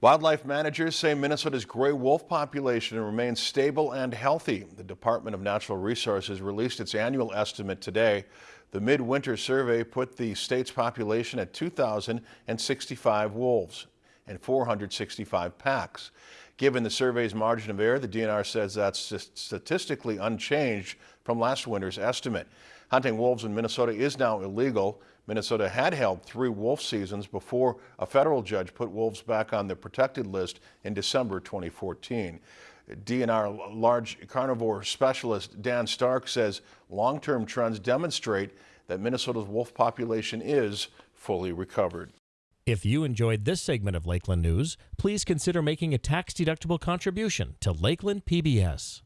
Wildlife managers say Minnesota's gray wolf population remains stable and healthy. The Department of Natural Resources released its annual estimate today. The midwinter survey put the state's population at 2,065 wolves and 465 packs. Given the survey's margin of error, the DNR says that's statistically unchanged from last winter's estimate. Hunting wolves in Minnesota is now illegal. Minnesota had held three wolf seasons before a federal judge put wolves back on the protected list in December 2014. DNR large carnivore specialist Dan Stark says long-term trends demonstrate that Minnesota's wolf population is fully recovered. If you enjoyed this segment of Lakeland News, please consider making a tax-deductible contribution to Lakeland PBS.